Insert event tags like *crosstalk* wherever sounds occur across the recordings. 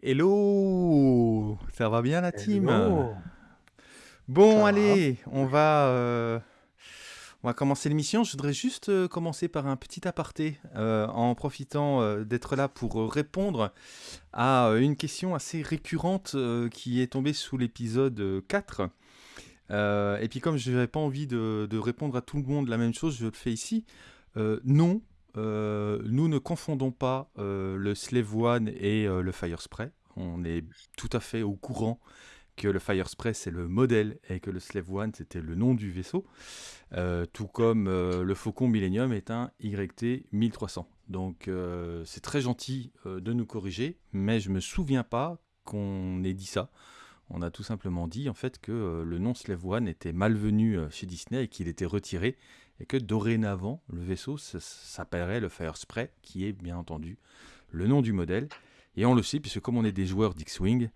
Hello Ça va bien la team? Hello. Bon, Ça allez, on va, euh, on va commencer l'émission. Je voudrais juste euh, commencer par un petit aparté, euh, en profitant d'être là pour répondre à une question assez récurrente qui est tombée sous l'épisode euh, 4. Euh, et puis comme je n'avais pas envie de, de répondre à tout le monde la même chose, je le fais ici. Non, euh, nous ne confondons pas euh, le Slave One et euh, le Fire Spray. On est tout à fait au courant que le Fire Spray c'est le modèle et que le Slave One c'était le nom du vaisseau. Tout comme le Faucon Millennium est un YT 1300. Donc c'est très gentil de nous corriger, mais je me souviens pas qu'on ait dit ça. On a tout simplement dit en fait que le nom Slave One était malvenu chez Disney et qu'il était retiré et que dorénavant le vaisseau s'appellerait le Fire Spray, qui est bien entendu le nom du modèle. Et on le sait puisque comme on est des joueurs d'X-Wing,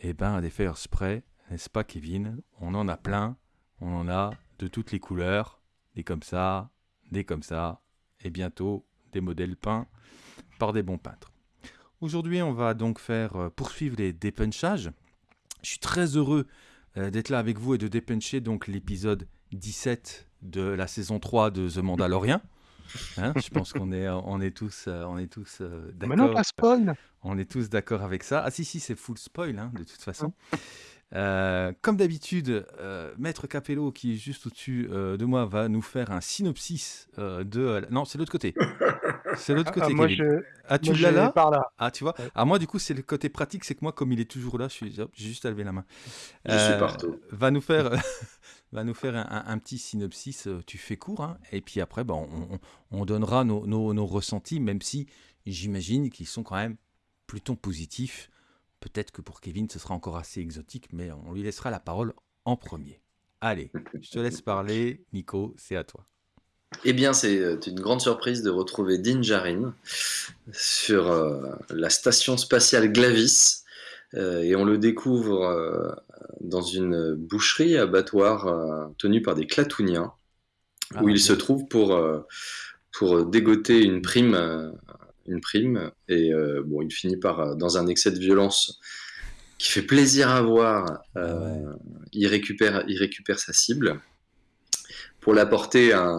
eh ben des Fire Spray, n'est-ce pas Kevin? On en a plein, on en a de toutes les couleurs, des comme ça, des comme ça, et bientôt des modèles peints par des bons peintres. Aujourd'hui, on va donc faire euh, poursuivre les dépunchages. Je suis très heureux euh, d'être là avec vous et de dépuncher donc l'épisode 17 de la saison 3 de The Mandalorian. Hein, je pense qu'on est, on est tous, euh, on est tous euh, Mais non, d'accord. pas spoil. On est tous d'accord avec ça. Ah si, si, c'est full spoil, hein, de toute façon. Euh, comme d'habitude, euh, Maître Capello, qui est juste au-dessus euh, de moi, va nous faire un synopsis euh, de... Non, c'est l'autre côté. C'est l'autre Ah, côté, moi, Kevin. je, Ah, tu moi, l'as là. Ah, tu vois Ouais. Ah, moi, du coup, c'est le côté pratique, c'est que moi, comme il est toujours là, je suis... hop, juste à lever la main. Je suis partout. Va nous faire... va nous faire un, petit synopsis, euh, tu fais court, hein, et puis après, bah, on, on- on donnera nos, ressentis, même si j'imagine qu'ils sont quand même plutôt positifs. Peut-être que pour Kevin, ce sera encore assez exotique, mais on lui laissera la parole en premier. Allez, je te laisse parler, Nico, c'est à toi. Eh bien, c'est euh, une grande surprise de retrouver Din Djarin sur euh, la station spatiale Glavis. Et on le découvre dans une boucherie, abattoir euh, tenu par des clatouniens, Ah, où il se trouve pour, euh, pour dégoter une prime. euh, une prime et bon, il finit par, dans un excès de violence qui fait plaisir à voir, Ah ouais. il, récupère, il récupère sa cible pour l'apporter à,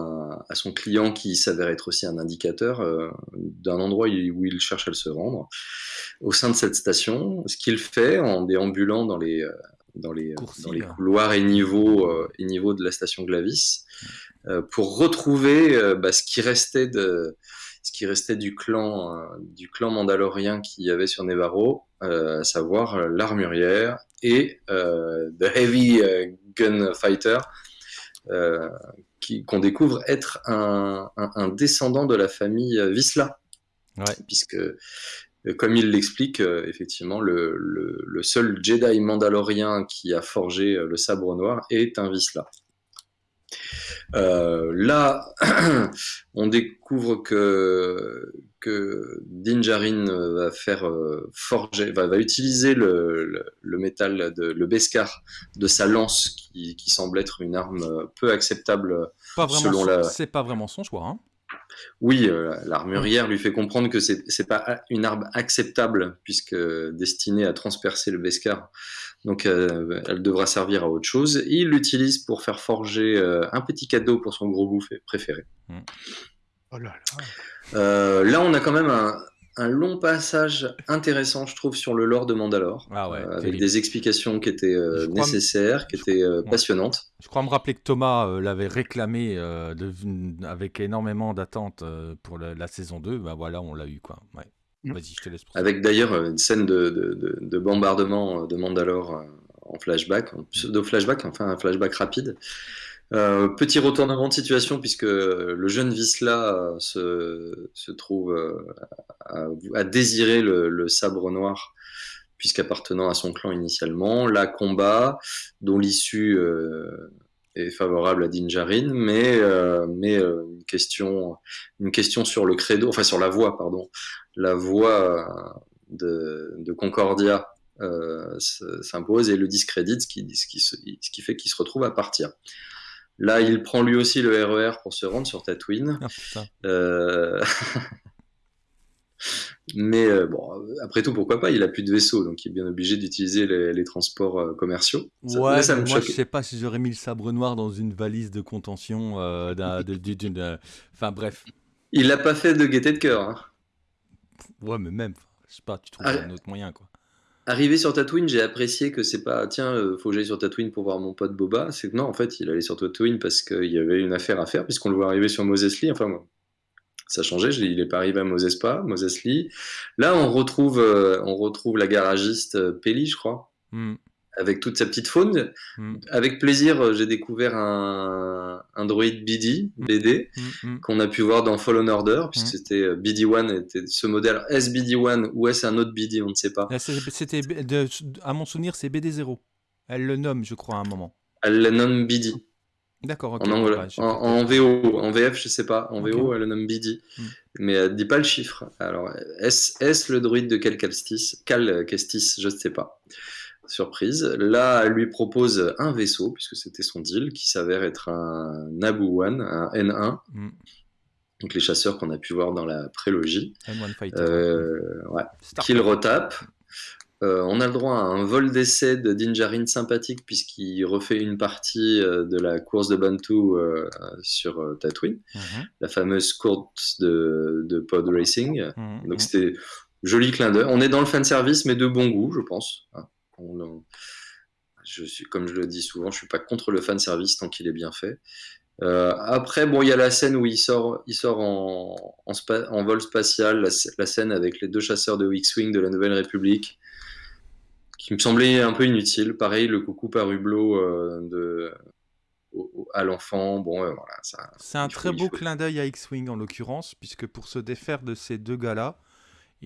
à son client qui s'avère être aussi un indicateur euh, d'un endroit où il cherche à se rendre au sein de cette station. Ce qu'il fait en déambulant dans les, dans les, euh, dans les couloirs et niveaux, euh, et niveaux de la station Glavis euh, pour retrouver bah, ce qui restait de ce qui restait du clan du clan mandalorien qu'il y avait sur Nevarro, à savoir l'armurière et The Heavy Gunfighter, euh, qu'on découvre être un, un- un descendant de la famille Visla, Ouais. puisque comme il l'explique, euh, effectivement, le, le- le seul Jedi mandalorien qui a forgé euh, le sabre noir est un Visla. Euh, là, *clears throat* on découvre que, que Din Djarin euh, va faire euh, forger, va, va utiliser le, le, le métal, de, le Beskar de sa lance, qui, qui semble être une arme euh, peu acceptable. Pas selon son- la- C'est pas vraiment son choix. Hein. Oui, euh, l'armurière lui fait comprendre que c'est c'est pas une arme acceptable puisque destinée à transpercer le Beskar. Donc, euh, elle devra servir à autre chose. Et il l'utilise pour faire forger euh, un petit cadeau pour son gros bouffé préféré. Oh là là. Euh, là, on a quand même un, un long passage intéressant, je trouve, sur le lore de Mandalore, Ah ouais, euh, avec des explications qui étaient euh, nécessaires, qui étaient euh, passionnantes. Je crois me rappeler que Thomas l'avait réclamé de- avec énormément d'attentes euh, pour la, la saison 2. Bah voilà, on l'a eu quoi. Ouais. Mm. Vas-y, je te laisse. Avec d'ailleurs une scène de, de, de- de bombardement de Mandalore en flashback, en pseudo-flashback, enfin un flashback rapide. Euh, petit retournement de situation puisque le jeune Visla euh, se, se trouve euh, à, à désirer le, le sabre noir puisqu'appartenant à son clan initialement. Là, combat dont l'issue euh, est favorable à Din Djarin, mais, euh, mais euh, une, question, une question sur le credo, enfin sur la voie, pardon, la voie de, de Concordia s'impose et le discrédite, ce qui, ce qui, ce qui fait qu'il se retrouve à partir. Là, il prend lui aussi le RER pour se rendre sur Tatooine. Ah. Euh, *laughs* Mais euh, bon, après tout, pourquoi pas? Il a plus de vaisseau, donc il est bien obligé d'utiliser les, les transports euh, commerciaux. Ça- Ouais, là, ça me moi je choque. sais pas si j'aurais mis le sabre noir dans une valise de contention euh, d'une. Enfin bref. Il l'a pas fait de gaieté de cœur. hein. Ouais, mais même, je sais pas, tu trouves Ah, un autre moyen quoi. Arrivé sur Tatooine, j'ai apprécié que c'est pas tiens, euh, faut que j'aille sur Tatooine pour voir mon pote Boba. C'est que non, en fait, il allait sur Tatooine parce qu'il y avait une affaire à faire, puisqu'on le voit arriver sur Mos Eisley. Enfin, moi, ça je- Il est pas arrivé à Mos Espa, Mos Eisley. Là, on retrouve, euh, on retrouve la garagiste euh, Peli, je crois, Hmm, avec toute sa petite faune. hmm, Avec plaisir, euh, j'ai découvert un, un droïde BD, BD, hmm, hmm. qu'on a pu voir dans Fallen Order, puisque c'était euh, BD-1, était ce modèle. Est-ce BD-1 ou est-ce un autre BD On ne sait pas. Ah, C'était, à mon souvenir, c'est BD0. Elle le nomme, je crois, à un moment. Elle le nomme BD. D'accord, ok. En, anglais. bah, j'ai en, peut-être- en VO, en VF, je sais pas. En. VO, elle le nomme BD. Mm. Mais elle dit pas le chiffre. Alors, est-ce est-ce le druide de Cal Kestis Cal Kestis, je ne sais pas. Surprise. Là, elle lui propose un vaisseau, puisque c'était son deal, qui s'avère être un Naboo One, un N1. Hmm, Donc les chasseurs qu'on a pu voir dans la prélogie. M1 Fighter. Euh, ouais. Qu'il retape. Euh, on a le droit à un vol d'essai de Dinjarin sympathique puisqu'il refait une partie euh, de la course de Bantu euh, sur Tatooine, Mhm, la fameuse course de, de pod racing. mhm, Donc c'était joli clin d'œil. On est dans le fan service mais de bon goût, je pense. Hein. On- je suis, comme je le dis souvent, je suis pas contre le fan service tant qu'il est bien fait. Euh, après, bon, il y a la scène où il sort, il sort en, en, spa- en vol spatial, la, sc- la scène avec les deux chasseurs de X-Wing de la Nouvelle République, qui me semblait un peu inutile. Pareil, le coucou par hublot euh, de, au- au- à l'enfant, bon, euh, voilà. C'est un faut- très beau faut- clin d'œil à X-Wing en l'occurrence, puisque pour se défaire de ces deux gars-là,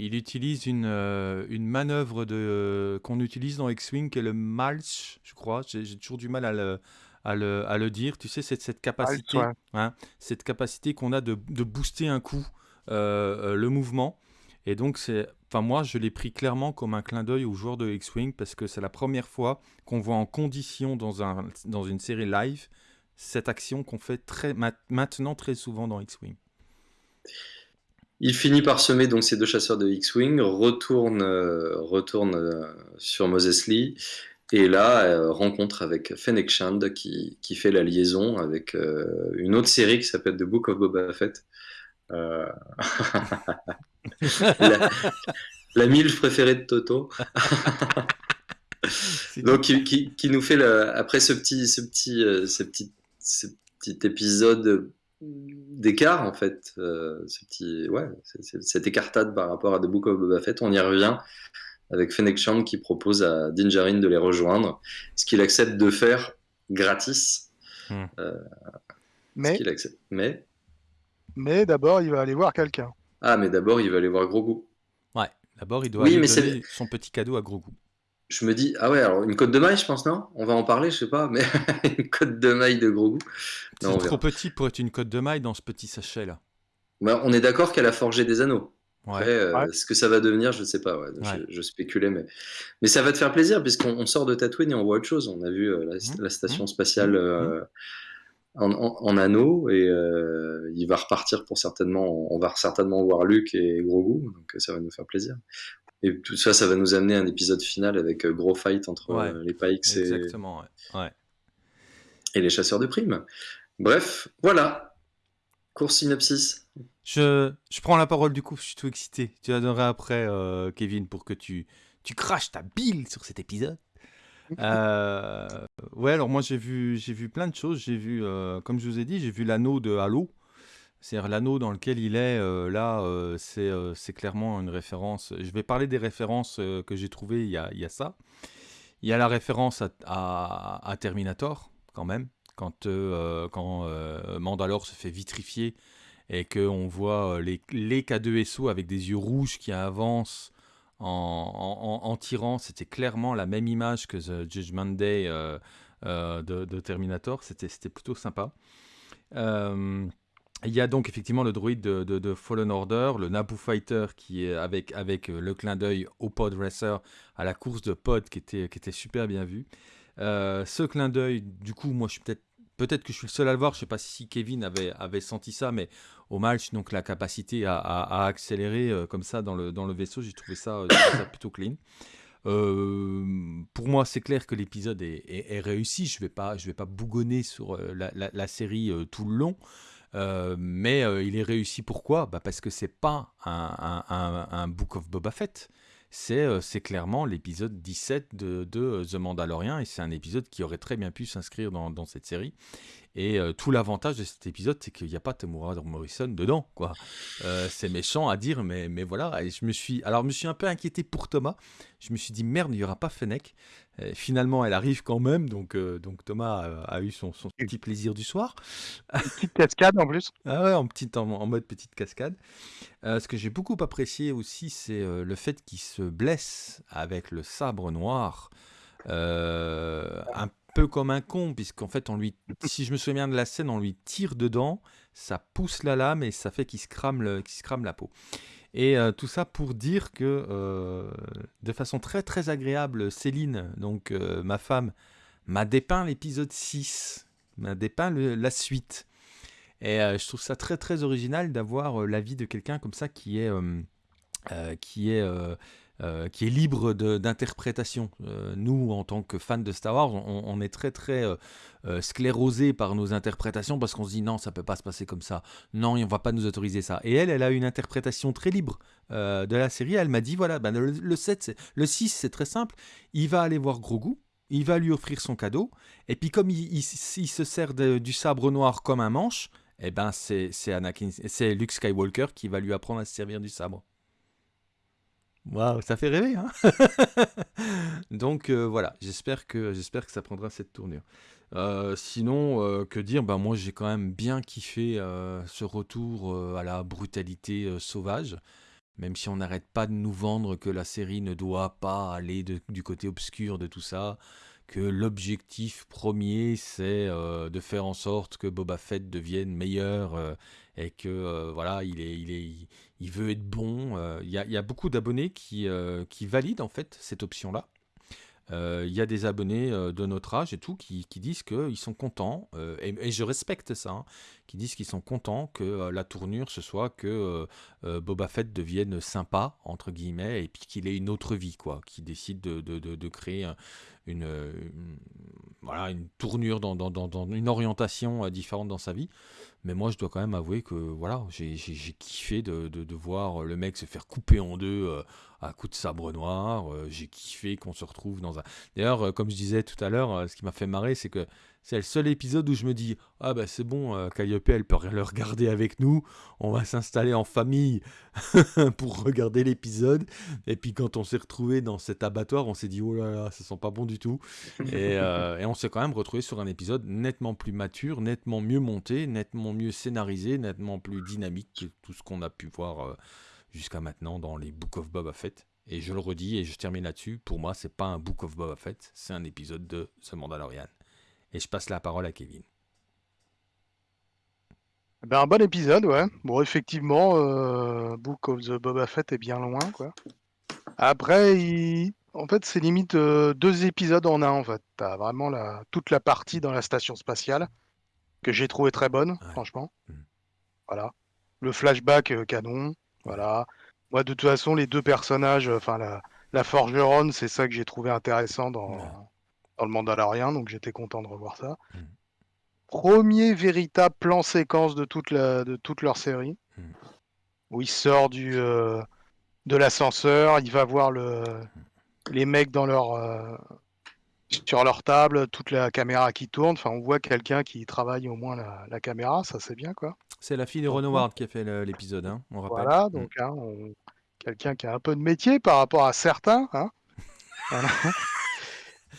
il utilise une, euh, une manœuvre de, qu'on utilise dans X-Wing qui est le Malch, je crois. J'ai toujours du mal à le, à le, à le dire. Tu sais, c'est cette capacité, hein, cette capacité qu'on a de, de booster un coup euh, euh, le mouvement. Et donc, c'est, enfin, moi, je l'ai pris clairement comme un clin d'œil aux joueurs de X-Wing parce que c'est la première fois qu'on voit en condition dans, un, dans une série live cette action qu'on fait très, ma- maintenant très souvent dans X-Wing. Il finit par semer donc ces deux chasseurs de X-Wing, retourne, euh, retourne euh, sur Mos Eisley, et là, euh, rencontre avec Fennec Shand qui, qui fait la liaison avec euh, une autre série qui s'appelle The Book of Boba Fett. *laughs* La, la milf préférée de Toto. Donc, qui, qui- qui nous fait, le- après ce petit, ce petit, ce petit, ce petit épisode d'écart, en fait, euh, ce petit, ouais, cette écartade par rapport à The Book of Boba Fett, on y revient avec Fennec Shand qui propose à Din Djarin de les rejoindre, ce qu'il accepte de faire gratis. Hmm. Euh, Mais, accepte. Mais, mais d'abord, il va aller voir quelqu'un. ah, mais d'abord, il va aller voir Grogu. Ouais, d'abord, il doit Oui, aller mais c'est- donner son petit cadeau à Grogu. Je me dis, ah ouais, alors une côte de maille, je pense, non? On va en parler, je sais pas, mais *laughs* une côte de maille de Grogu. C'est Non, on trop verra. petit pour être une cote de maille dans ce petit sachet-là. Bah, on est d'accord qu'elle a forgé des anneaux. Ouais. Après, euh, Ouais. ce que ça va devenir, je ne sais pas. ouais. Je, Ouais. je spéculais, mais... mais ça va te faire plaisir puisqu'on on sort de Tatooine et on voit autre chose. On a vu euh, la, Mhm. la station Mhm. spatiale euh, en, en- en anneau et euh, il va repartir pour certainement. On va certainement voir Luke et Grogu, donc ça va nous faire plaisir. Et tout ça, ça va nous amener à un épisode final avec euh, gros fight entre Ouais. euh, les Pikes et, Exactement, ouais. ouais. et les chasseurs de primes. Bref, voilà. Court synopsis. Je, je prends la parole du coup, je suis tout excité. Tu la donneras après, euh, Kevin, pour que tu, tu craches ta bile sur cet épisode. *laughs* Ouais, alors moi j'ai vu, j'ai vu plein de choses. J'ai vu, comme je vous ai dit, j'ai vu l'anneau de Halo. C'est-à-dire l'anneau dans lequel il est, euh, là, euh, c'est euh, c'est clairement une référence. Je vais parler des références que j'ai trouvées, il y a, il y a ça. Il y a la référence à, à- Terminator, quand même, quand, quand Mandalore se fait vitrifier et qu'on voit les, les K2SO avec des yeux rouges qui avancent en, en- tirant. C'était clairement la même image que The Judgment Day de, de Terminator. C'était plutôt sympa. Euh, il y a donc effectivement le droïde de, Fallen Order, le Naboo Fighter qui est avec, avec euh, le clin d'œil au Pod Racer, à la course de Pod qui était, qui était super bien vu. Euh, ce clin d'œil, du coup, moi je suis peut-être peut-être que je suis le seul à le voir, je sais pas si Kevin avait, avait senti ça, mais au match, donc la capacité à, à- accélérer euh, comme ça dans le, dans le vaisseau, j'ai trouvé ça, plutôt clean. Pour moi, c'est clair que l'épisode est, réussi. Je vais pas, vais pas bougonner sur la, la- série tout le long. Euh, mais euh, il est réussi pourquoi? Bah Parce que c'est pas un, Book of Boba Fett. C'est euh, clairement l'épisode 17 de, de The Mandalorian et c'est un épisode qui aurait très bien pu s'inscrire dans, cette série. Et tout l'avantage de cet épisode, c'est qu'il n'y a pas Temuera Morrison dedans. quoi. C'est méchant à dire, mais, mais voilà. Et je me suis, alors, je me suis un peu inquiété pour Thomas. Je me suis dit, merde, il n'y aura pas Fennec. Et finalement, elle arrive quand même. Donc, euh, donc Thomas a, a eu son, son petit plaisir du soir. Petite cascade en plus. *laughs* Ah ouais, en, petite, en, en mode petite cascade. Euh, ce que j'ai beaucoup apprécié aussi, c'est euh, le fait qu'il se blesse avec le sabre noir. Euh, un peu comme un con, puisqu'en fait, on lui, si je me souviens bien de la scène, on lui tire dedans, ça pousse la lame et ça fait qu'il se crame, le, qu'il se crame la peau. Et euh, tout ça pour dire que, euh, de façon très très agréable, Céline, donc euh, ma femme, m'a dépeint l'épisode 6, m'a dépeint la suite. Et je trouve ça très très original d'avoir l'avis de quelqu'un comme ça qui est, euh, qui est libre d'interprétation. Euh, nous, en tant que fans de Star Wars, on, est très très euh, sclérosés par nos interprétations parce qu'on se dit non, ça peut pas se passer comme ça. Non, on va pas nous autoriser ça. Et elle, elle a une interprétation très libre de la série. Elle m'a dit voilà, ben, le, le 7, c'est- le 6, c'est très simple. Il va aller voir Grogu. Il va lui offrir son cadeau. Et puis, comme il, se sert du sabre noir comme un manche, eh ben c'est Luke Skywalker qui va lui apprendre à se servir du sabre. Ça fait rêver, hein *laughs* Donc euh, voilà, j'espère que j'espère que ça prendra cette tournure. Euh, sinon, euh, que dire? Ben moi, j'ai quand même bien kiffé ce retour à la brutalité sauvage. Même si on n'arrête pas de nous vendre que la série ne doit pas aller du côté obscur de tout ça, que l'objectif premier c'est de faire en sorte que Boba Fett devienne meilleur et que voilà il est il est il veut être bon. Euh, Il y, a, beaucoup d'abonnés qui euh, qui valident en fait cette option là. Euh, Il y a des abonnés euh, de notre âge et tout qui, qui disent qu'ils sont contents, euh, et, je respecte ça, hein, qui disent qu'ils sont contents que euh, la tournure ce soit que euh, euh, Boba Fett devienne sympa, entre guillemets, et puis qu'il ait une autre vie, quoi, qu'il décide de, de, de, créer un- une, voilà, une tournure dans, dans, une orientation euh, différente dans sa vie. Mais moi, je dois quand même avouer que voilà, j'ai kiffé de, de, voir le mec se faire couper en deux euh, à coups de sabre noir. Euh, j'ai kiffé qu'on se retrouve dans un. D'ailleurs, euh, comme je disais tout à l'heure, euh, ce qui m'a fait marrer, c'est que c'est le seul épisode où je me dis Ah, bah c'est bon, Calliope, elle peut le regarder avec nous. On va s'installer en famille *laughs* pour regarder l'épisode. Et puis, quand on s'est retrouvé dans cet abattoir, on s'est dit Oh là là, ça sent pas bon du tout. *laughs* Et, et on s'est quand même retrouvé sur un épisode nettement plus mature, nettement mieux monté, nettement mieux scénarisé, nettement plus dynamique que tout ce qu'on a pu voir jusqu'à maintenant dans les Book of Boba Fett. Et je le redis et je termine là-dessus. Pour moi, c'est pas un Book of Boba Fett, c'est un épisode de The Mandalorian. Et je passe la parole à Kevin. Ben, un bon épisode, ouais. Bon, effectivement, euh, Book of the Boba Fett est bien loin, quoi. Après, il- en fait, c'est limite euh, deux épisodes en un, en fait. T'as vraiment la... toute la partie dans la station spatiale que j'ai trouvé très bonne, Ouais. franchement. Mm. Voilà. Le flashback euh, canon, voilà. Moi, de toute façon, les deux personnages, enfin, la, la forgeronne, c'est ça que j'ai trouvé intéressant dans, Ouais. dans le Mandalorian, donc j'étais content de revoir ça. Mm. Premier véritable plan séquence de toute, la, de toute leur série, Mm. où il sort du, euh, de l'ascenseur, il va voir le, les mecs dans leur, euh, sur leur table, toute la caméra qui tourne, enfin, on voit quelqu'un qui travaille au moins la, la caméra, ça c'est bien, quoi. C'est la fille de Ron Howard qui a fait l'épisode, hein, on rappelle. Voilà, donc hein, on- quelqu'un qui a un peu de métier par rapport à certains. hein. Voilà.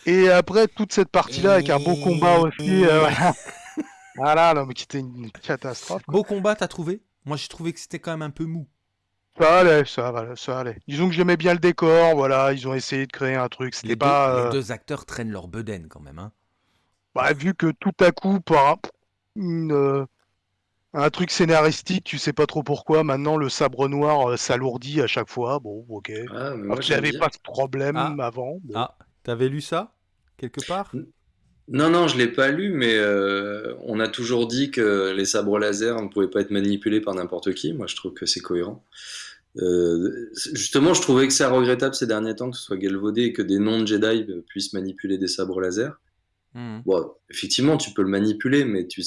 Et après toute cette partie-là avec un beau combat aussi, euh, voilà. Voilà, non, mais qui était une catastrophe. quoi. Beau combat, t'as trouvé? Moi, j'ai trouvé que c'était quand même un peu mou. Ça allait, ça, va- ça allait. Disons que j'aimais bien le décor, voilà, ils ont essayé de créer un truc. Les, deux, pas, les euh, deux acteurs traînent leur bedaine quand même. Hein. bah, vu que tout à coup, par un, une, euh, un truc scénaristique, tu sais pas trop pourquoi. Maintenant, le sabre noir euh, s'alourdit à chaque fois. Bon, ok. Ah, Alors pas ce problème Ah. avant. Bon. Ah, t'avais lu ça quelque part? Non, non, je l'ai pas lu, mais euh, on a toujours dit que les sabres laser ne pouvaient pas être manipulés par n'importe qui. Moi, je trouve que c'est cohérent. Euh, justement, je trouvais que c'est regrettable ces derniers temps que ce soit galvaudé et que des non-Jedi puissent manipuler des sabres laser. Hmm. Bon, effectivement, tu peux le manipuler, mais tu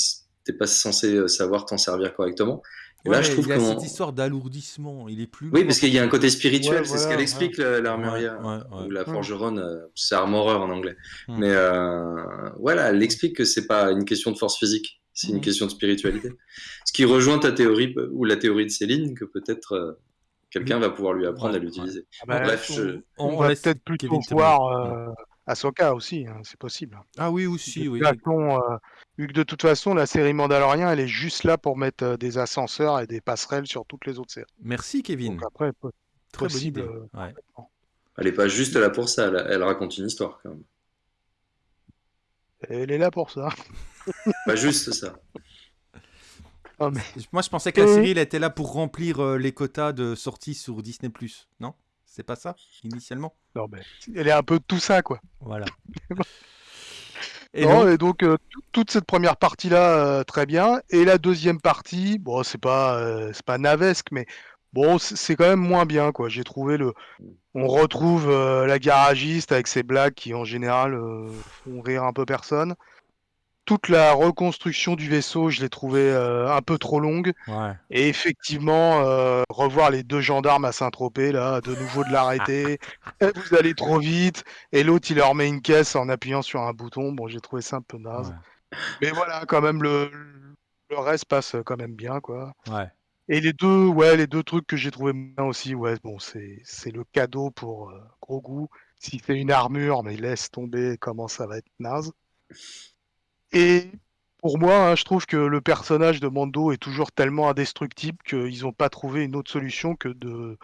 n'es pas censé savoir t'en servir correctement. Et Ouais, là, je trouve il y a qu'on- cette histoire d'alourdissement. Il est plus. Oui, parce qu'il y a un côté spirituel, Ouais, c'est ce qu'elle explique, l'armurière, ou la forgeronne, euh, c'est armorer en anglais. Hmm. Mais euh, voilà, elle explique que c'est pas une question de force physique, c'est une Hmm. question de spiritualité. Ce qui rejoint ta théorie, ou la théorie de Céline, que peut-être quelqu'un va pouvoir lui apprendre Ouais, à l'utiliser. Ah bah, Bref, je- on, on va laisse peut-être terminer. voir euh, Ahsoka aussi, hein, c'est possible. Ah oui, aussi, De oui. façon, euh, vu que de toute façon, la série Mandalorian, elle est juste là pour mettre euh, des ascenseurs et des passerelles sur toutes les autres séries. Merci, Kevin. Donc après, po- Très possible, euh, Ouais. elle est pas juste là pour ça, elle, elle raconte une histoire quand même. elle est là pour ça. Pas juste ça. *laughs* Ah, mais- Moi, je pensais que la série, elle était là pour remplir euh, les quotas de sortie sur Disney+. Non? C'est pas ça, initialement? Non, mais elle est un peu de tout ça, quoi. Voilà. *laughs* Et Non, donc- et donc euh, tout- toute cette première partie-là, euh, très bien. Et la deuxième partie, bon, c'est pas, euh, c'est pas navesque, mais bon, c'est c'est quand même moins bien, quoi. J'ai trouvé le, on retrouve euh, la garagiste avec ses blagues qui en général euh, font rire un peu personne. Toute la reconstruction du vaisseau, je l'ai trouvé euh, un peu trop longue. Ouais. Et effectivement, euh, revoir les deux gendarmes à Saint-Tropez, là, de nouveau de l'arrêter. *laughs* Eh, Vous allez trop vite. Et l'autre, il leur met une caisse en appuyant sur un bouton. Bon, j'ai trouvé ça un peu naze. Ouais. Mais voilà, quand même, le, le reste passe quand même bien, quoi. ouais. Et les deux, ouais, les deux trucs que j'ai trouvé bien aussi, ouais, bon, c'est, c'est le cadeau pour euh, gros goût. Si c'est une armure, mais laisse tomber comment ça va être naze. Et pour moi, hein, je trouve que le personnage de Mando est toujours tellement indestructible qu'ils n'ont pas trouvé une autre solution que de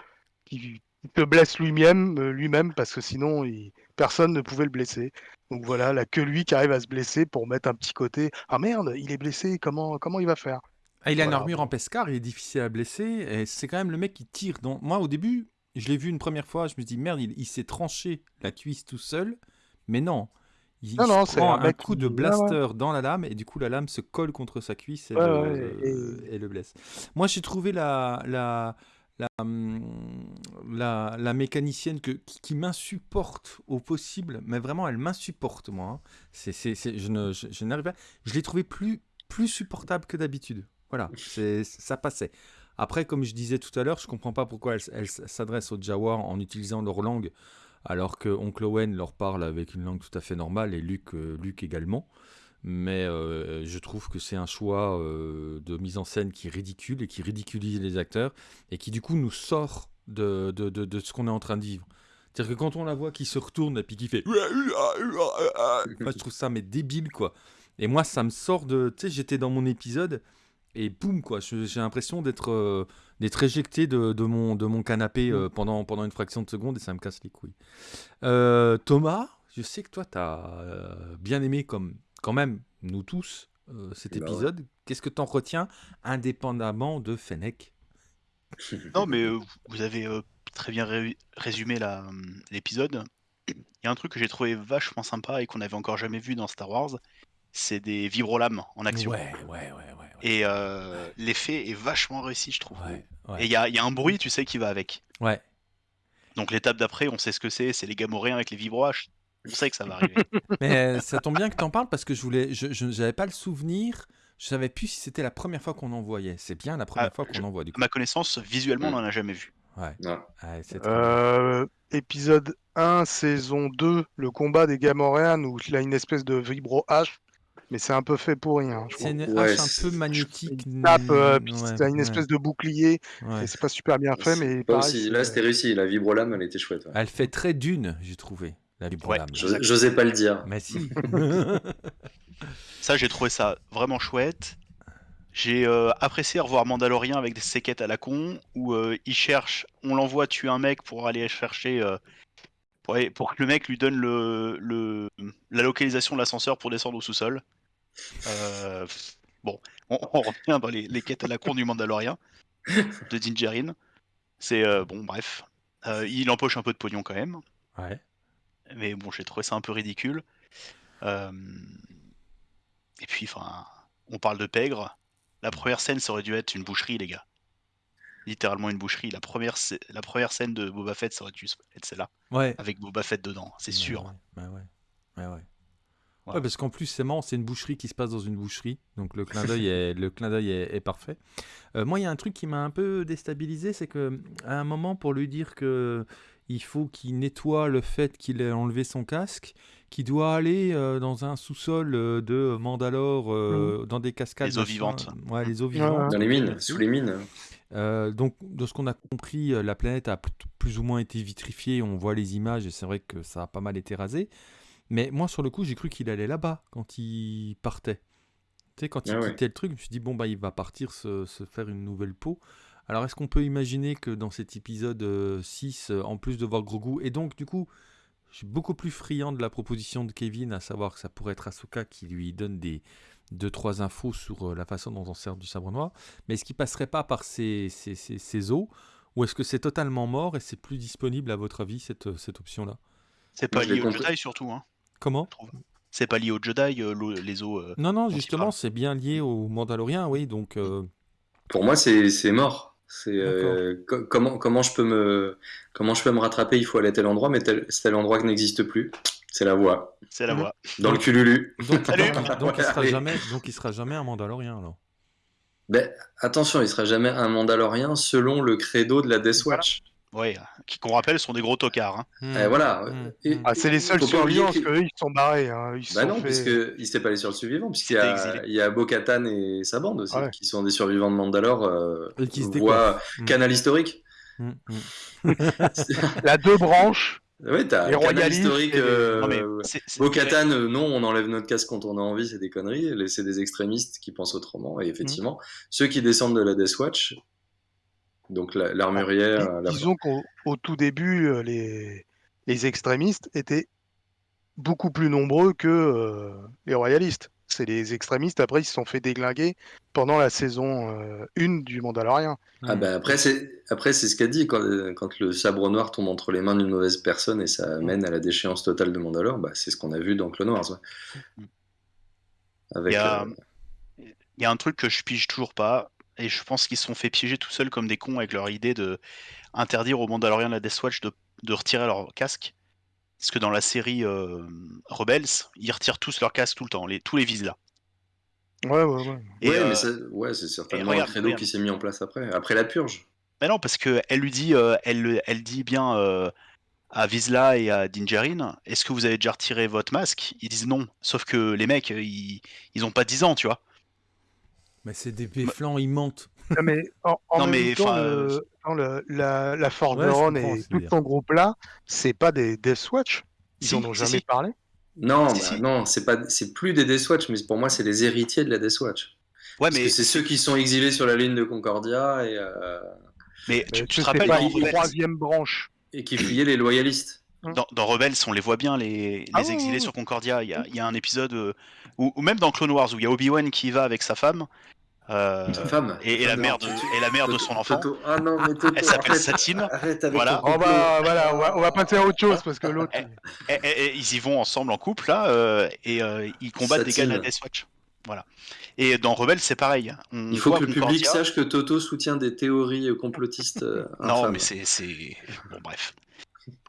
qu'il se blesse lui-même, euh, lui-même, parce que sinon, il- personne ne pouvait le blesser. Donc voilà, là, que lui qui arrive à se blesser pour mettre un petit côté. Ah merde, il est blessé, comment, comment il va faire? Ah, il a une armure en pescar, il est difficile à blesser, et c'est quand même le mec qui tire. Dans... Moi, au début, je l'ai vu une première fois, je me dis merde, il, il s'est tranché la cuisse tout seul, mais non. Il, Non, non, prend un coup qui- de ouais, blaster dans la lame, et du coup, la lame se colle contre sa cuisse et, Ouais, le, ouais, et le blesse. Moi, j'ai trouvé la, la, la, hum, la, la mécanicienne que, qui, qui m'insupporte au possible, mais vraiment, elle m'insupporte, moi. hein. C'est, c'est, c'est- je, ne, je, je n'arrive pas. Je l'ai trouvée plus, plus supportable que d'habitude. Voilà, c'est, ça passait. Après, comme je disais tout à l'heure, je comprends pas pourquoi elle, elle s'adresse aux Jawa en utilisant leur langue, alors que Oncle Owen leur parle avec une langue tout à fait normale et Luke, euh, également. Mais euh, je trouve que c'est un choix euh, de mise en scène qui ridicule et qui ridiculise les acteurs et qui du coup nous sort de, de, de, ce qu'on est en train de vivre. C'est-à-dire que quand on la voit qui se retourne et puis qui fait... *laughs* Enfin, je trouve ça mais débile quoi. Et moi ça me sort de... Tu sais, j'étais dans mon épisode et boum quoi, j'ai l'impression d'être euh, d'être éjecté de, de mon, de mon canapé euh, pendant, pendant une fraction de seconde et ça me casse les couilles. Euh, Thomas, je sais que toi tu as bien aimé comme quand même nous tous euh, cet Bah ouais. épisode. Qu'est-ce que tu en retiens indépendamment de Fennec? *laughs* Non, mais euh, vous avez euh, très bien ré- résumé hum, l'épisode. Il y a un truc que j'ai trouvé vachement sympa et qu'on n'avait encore jamais vu dans Star Wars, c'est des vibrolames en action. Ouais, ouais, ouais, ouais. ouais. Et euh, l'effet est vachement réussi, je trouve. Ouais, Et il y a, il y a un bruit, tu sais, qui va avec. ouais. Donc l'étape d'après, on sait ce que c'est, c'est les gamoréens avec les vibroaches. On sait que ça va arriver. *laughs* Mais euh, ça tombe bien que tu en parles parce que je voulais, je n'avais pas le souvenir, je savais plus si c'était la première fois qu'on en voyait. C'est bien la première Ah, fois qu'on en voit du À coup. ma connaissance, visuellement, on n'en a jamais vu. Ouais, Ouais. ouais, c'est très bien. Euh, épisode 1, saison 2, le combat des Gamoréens, où il a une espèce de vibro H, mais c'est un peu fait pour rien. C'est une Ouais, hache un c'est- peu magnétique. Il tape, euh, puis ouais, t'as une ouais, espèce de bouclier, ouais. et c'est pas super bien fait, mais pareil, aussi- Là, c'était réussi. La vibrolame, elle était chouette. ouais. Elle fait très dune, j'ai trouvé, la vibrolame. J'os- J'osais pas le dire. Mais si. *laughs* *laughs* Ça, j'ai trouvé ça vraiment chouette. J'ai euh, apprécié revoir Mandalorian avec des séquettes à la con, où euh, il cherche, on l'envoie tuer un mec pour aller chercher, euh, pour, que le mec lui donne le, le- la localisation de l'ascenseur pour descendre au sous-sol. Euh, bon, on, on revient dans les, les quêtes à la con du Mandalorian, de Dingerin. C'est euh, bon, bref. Euh, il empoche un peu de pognon quand même. ouais. Mais bon, j'ai trouvé ça un peu ridicule. Et puis, enfin, on parle de pègre. La première scène, ça aurait dû être une boucherie, les gars. Littéralement une boucherie. La première, la première scène de Boba Fett, ça aurait dû être celle-là, Ouais. avec Boba Fett dedans, c'est Bah sûr. ouais, bah ouais. Ouais, ouais. Voilà. Ouais, parce qu'en plus, c'est marrant, c'est une boucherie qui se passe dans une boucherie. Donc le clin d'œil *laughs* est, le clin d'œil est, est parfait. Euh, moi, il y a un truc qui m'a un peu déstabilisé, c'est que à un moment, pour lui dire que il faut qu'il nettoie le fait qu'il ait enlevé son casque, qu'il doit aller euh, dans un sous-sol euh, de Mandalore, euh, dans des cascades. Les eaux vivantes. Ouais, les eaux vivantes. Dans les mines, sous les mines. Euh, donc, de ce qu'on a compris, la planète a pl- plus ou moins été vitrifiée. On voit les images et c'est vrai que ça a pas mal été rasé. Mais moi, sur le coup, j'ai cru qu'il allait là-bas quand il partait. Tu sais, quand il Ah ouais. quittait le truc, je me suis dit, bon, bah, il va partir se, se faire une nouvelle peau. Alors, est-ce qu'on peut imaginer que dans cet épisode euh, 6, euh, en plus de voir Grogu, et donc, du coup, je suis beaucoup plus friand de la proposition de Kevin, à savoir que ça pourrait être Ahsoka qui lui donne des deux trois infos sur euh, la façon dont on sert du sabre noir. Mais est-ce qu'il passerait pas par ces eaux ou est-ce que c'est totalement mort et c'est plus disponible à votre avis cette, cette option-là? C'est Moi, pas lié au. Jedi surtout, hein, Comment. C'est pas lié au Jedi, euh, l'eau- les eaux. euh, Non, non, justement, c'est bien lié au Mandalorien, oui. Donc, euh, Pour moi, c'est c'est mort. C'est euh, co- comment comment je peux me comment je peux me rattraper? Il faut aller à tel endroit, mais tel, c'est tel endroit qui n'existe plus. C'est la voie C'est la Mhm. voie. dans le cululu. donc, Salut donc, donc il sera Allez. jamais, donc il sera jamais un Mandalorien alors. Ben, attention, il sera jamais un Mandalorien selon le credo de la Death Watch. Ouais, qui qu'on rappelle sont des gros tocards. hein. Eh, voilà. Hmm, Et- hmm. Ah, c'est les seuls survivants parce que- qu'eux, ils sont barrés. Hein. Ils se Bah sont non, fait- puisque il s'était pas allé sur le survivant, puisqu'il y a, il y a Bo-Katan et sa bande aussi, Ah ouais. qui sont des survivants de Mandalore, euh, Et qui se voie décoiffent. Hmm. canal historique. Hmm, hmm. *laughs* La deux branches. ouais, t'as Les canal historique. les- euh, Non, mais Bo-Katan, euh, non, on enlève notre casque quand on a envie, c'est des conneries. Les- C'est des extrémistes qui pensent autrement. Et effectivement, Mmh. ceux qui descendent de la Death Watch, donc la- l'armurière, Dis- la- Disons qu'au au tout début, euh, les, les extrémistes étaient beaucoup plus nombreux que euh, les royalistes. C'est les extrémistes, après, ils se sont fait déglinguer pendant la saison 1 du Mandalorian. Ah bah après c'est après c'est ce qu'a dit quand, quand le sabre noir tombe entre les mains d'une mauvaise personne et ça mène à la déchéance totale de Mandalore, bah, c'est ce qu'on a vu dans Clone Wars. ouais. Avec Il y a- euh, Il y a un truc que je pige toujours pas, et je pense qu'ils se sont fait piéger tout seuls comme des cons avec leur idée de interdire aux Mandaloriens de la Death Watch de, de retirer leur casque. Parce que dans la série euh, Rebels, ils retirent tous leur casque tout le temps, les, tous les Vizsla. Ouais, ouais, ouais. Et, ouais, euh, mais ça- ouais, c'est certainement regarde, un regarde. qui s'est mis en place après, après la purge. Mais non, parce que elle lui dit, euh, elle, elle dit bien euh, à Vizsla et à Dinjarin, est-ce que vous avez déjà retiré votre masque? Ils disent non. Sauf que les mecs, ils, ils ont pas 10 ans, tu vois. Mais c'est des béflans, ils mentent. Non, mais en, en Non, même mais, temps, enfin, le- euh, non, le- la, la Ouais, ce et tout veux dire. son groupe-là, c'est pas des Death Watch. Ils Si, en ont si, jamais si. parlé. Non, Si, bah, si. non, c'est pas, c'est plus des Death Watch, mais pour moi c'est les héritiers de la Death Watch. Ouais, Parce mais, c'est ceux qui sont exilés sur la ligne de Concordia et, euh, mais tu, Mais tu c'est te rappelles pas Rebels, troisième branche. et qui fuyaient les loyalistes. dans, dans Rebels, on les voit bien, les, Ah les exilés sur Concordia. Il y a, il y a un épisode, euh, où, ou même dans Clone Wars, où il y a Obi-Wan qui y va avec sa femme. Euh, femme. et, et la Non, mère de, tu- et la mère de Toto- son enfant. Toto- Ah non, mais Toto, Elle s'appelle Satine. Arrête avec Voilà. Oh bah voilà, on va, on va passer à autre chose parce que l'autre. Eh, Et, et- et ils y vont ensemble en couple là, euh, et euh, ils combattent des gars de la Satine. Death Watch. Voilà. Et dans Rebels, c'est pareil. On Il faut que le public sache que Toto soutient des théories euh, complotistes. euh, *laughs* Non, mais c'est, c'est bon, bref.